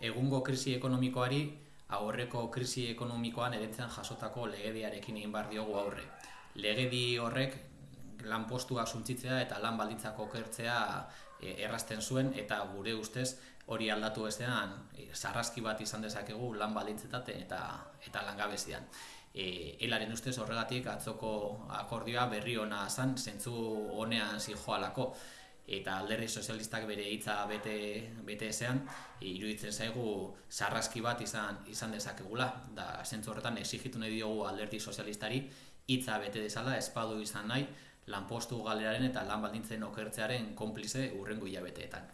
egungo krisi ekonomikoari aurreko krisi ekonomikoan eretzen jasotako legediarekin egin bar diogu aurre. Legedi horrek lanpostua suntzitzea eta lan baldintzako okertzea e, errazten zuen eta gure ustez hori aldatu ezean e, sarraski bat izan dezakegu lan baldintzetate eta eta langabezian. E, elaren ustez horregatik atzoko akordioa berri ona zan, zentzu honean zijoalako eta alderdi sozialistak bere hitza bete bete ezean iruditzen zaigu sarraski bat izan izan dezakegula. Da sentzu horretan exigitu nahi diogu alderdi sozialistari hitza bete dezala espadu izan nahi lanpostu galeraren eta lan baldintzen okertzearen konplize urrengo hilabeteetan